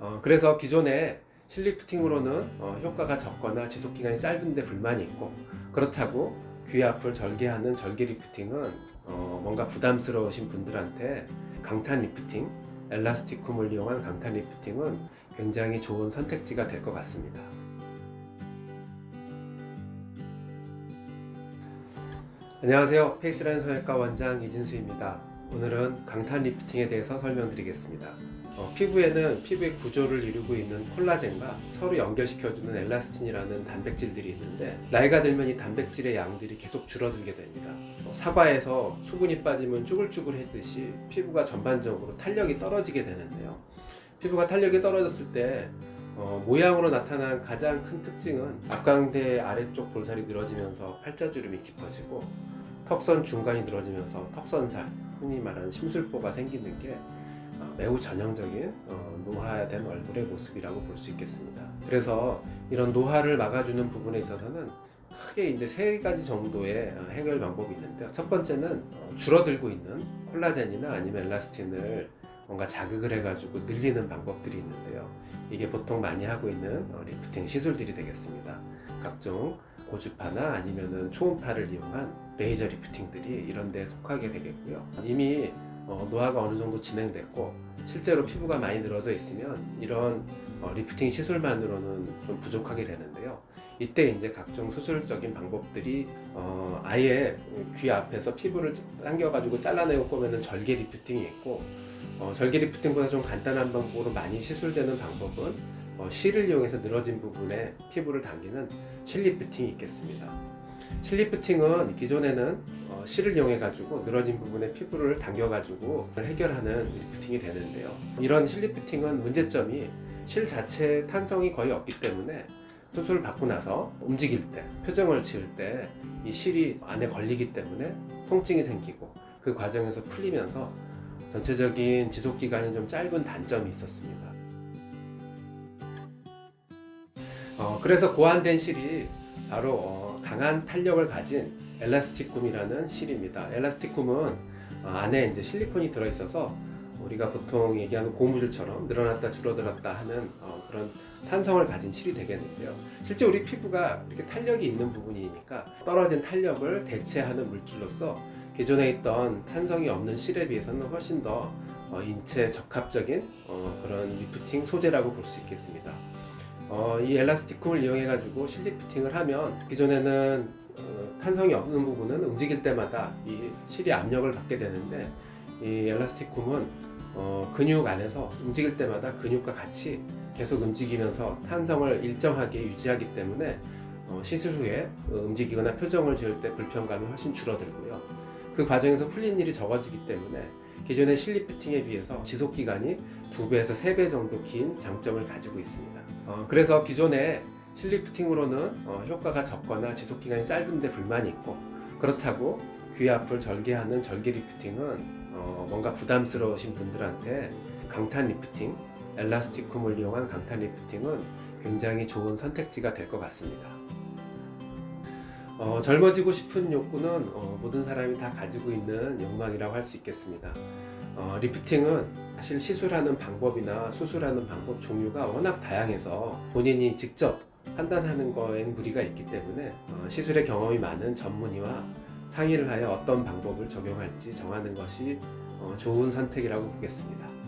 어, 그래서 기존에 실리프팅으로는 어, 효과가 적거나 지속기간이 짧은데 불만이 있고 그렇다고 귀 앞을 절개하는 절개 리프팅은 어, 뭔가 부담스러우신 분들한테 강탄 리프팅, Elasticum을 이용한 강탄 리프팅은 굉장히 좋은 선택지가 될 것 같습니다. 안녕하세요. 페이스라인 성형외과 원장 이진수입니다. 오늘은 강탄 리프팅에 대해서 설명드리겠습니다. 어, 피부에는 피부의 구조를 이루고 있는 콜라겐과 서로 연결시켜주는 엘라스틴이라는 단백질들이 있는데 나이가 들면 이 단백질의 양들이 계속 줄어들게 됩니다. 어, 사과에서 수분이 빠지면 쭈글쭈글했듯이 피부가 전반적으로 탄력이 떨어지게 되는데요. 피부가 탄력이 떨어졌을 때 어, 모양으로 나타난 가장 큰 특징은 앞광대 아래쪽 볼살이 늘어지면서 팔자주름이 깊어지고 턱선 중간이 늘어지면서 턱선살 흔히 말하는 심술보가 생기는 게 어, 매우 전형적인 어, 노화된 얼굴의 모습이라고 볼 수 있겠습니다. 그래서 이런 노화를 막아주는 부분에 있어서는 크게 이제 세 가지 정도의 어, 해결 방법이 있는데요. 첫 번째는 어, 줄어들고 있는 콜라겐이나 아니면 엘라스틴을 뭔가 자극을 해가지고 늘리는 방법들이 있는데요. 이게 보통 많이 하고 있는 어, 리프팅 시술들이 되겠습니다. 각종 고주파나 아니면은 초음파를 이용한 레이저 리프팅들이 이런 데 속하게 되겠고요. 이미 어, 노화가 어느 정도 진행됐고 실제로 피부가 많이 늘어져 있으면 이런 어, 리프팅 시술만으로는 좀 부족하게 되는데요. 이때 이제 각종 수술적인 방법들이 어, 아예 귀 앞에서 피부를 당겨 가지고 잘라내고 꼬매는 절개 리프팅이 있고 어, 절개 리프팅보다 좀 간단한 방법으로 많이 시술되는 방법은 어, 실을 이용해서 늘어진 부분에 피부를 당기는 실리프팅이 있겠습니다. 실리프팅은 기존에는 어, 실을 이용해 가지고 늘어진 부분에 피부를 당겨 가지고 해결하는 리프팅이 되는데요. 이런 실리프팅은 문제점이 실 자체 탄성이 거의 없기 때문에 수술을 받고 나서 움직일 때 표정을 지을 때 이 실이 안에 걸리기 때문에 통증이 생기고 그 과정에서 풀리면서 전체적인 지속기간이 좀 짧은 단점이 있었습니다. 어, 그래서 고안된 실이 바로 어, 강한 탄력을 가진 Elasticum이라는 실입니다. Elasticum은 어, 안에 이제 실리콘이 들어있어서 우리가 보통 얘기하는 고무줄처럼 늘어났다 줄어들었다 하는 어, 그런 탄성을 가진 실이 되겠는데요. 실제 우리 피부가 이렇게 탄력이 있는 부분이니까 떨어진 탄력을 대체하는 물질로서 기존에 있던 탄성이 없는 실에 비해서는 훨씬 더 어, 인체 적합적인 어, 그런 리프팅 소재라고 볼 수 있겠습니다. 어, 이 엘라스티쿰을 이용해 가지고 실 리프팅을 하면 기존에는 어, 탄성이 없는 부분은 움직일 때마다 이 실이 압력을 받게 되는데 이 엘라스티쿰은 어, 근육 안에서 움직일 때마다 근육과 같이 계속 움직이면서 탄성을 일정하게 유지하기 때문에 어, 시술 후에 어, 움직이거나 표정을 지을 때 불편감이 훨씬 줄어들고요. 그 과정에서 풀린 일이 적어지기 때문에 기존의 실리프팅에 비해서 지속기간이 2배에서 3배 정도 긴 장점을 가지고 있습니다. 어, 그래서 기존의 실리프팅으로는 어, 효과가 적거나 지속기간이 짧은데 불만이 있고 그렇다고 귀 앞을 절개하는 절개 리프팅은 어, 뭔가 부담스러우신 분들한테 강탄 리프팅, Elasticum을 이용한 강탄 리프팅은 굉장히 좋은 선택지가 될 것 같습니다. 어, 젊어지고 싶은 욕구는 어, 모든 사람이 다 가지고 있는 욕망이라고 할 수 있겠습니다. 어, 리프팅은 사실 시술하는 방법이나 수술하는 방법 종류가 워낙 다양해서 본인이 직접 판단하는 거엔 무리가 있기 때문에 어, 시술의 경험이 많은 전문의와 상의를 하여 어떤 방법을 적용할지 정하는 것이 어, 좋은 선택이라고 보겠습니다.